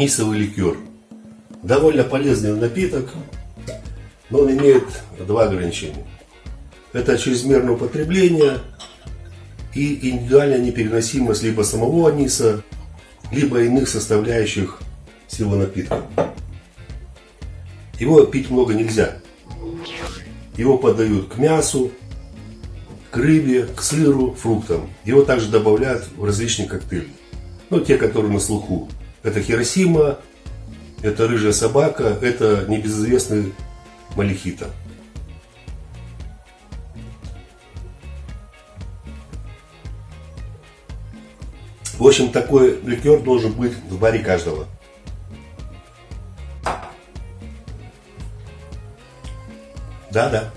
анисовый ликер. Довольно полезный напиток, но он имеет два ограничения. Это чрезмерное употребление и индивидуальная непереносимость либо самого аниса, либо иных составляющих всего напитка. Его пить много нельзя. Его подают к мясу, к рыбе, к сыру, фруктам. Его также добавляют в различные коктейли. Ну, те, которые на слуху. Это Хиросима, это рыжая собака, это небезызвестный Малихита. В общем, такой ликер должен быть в баре каждого. Да-да.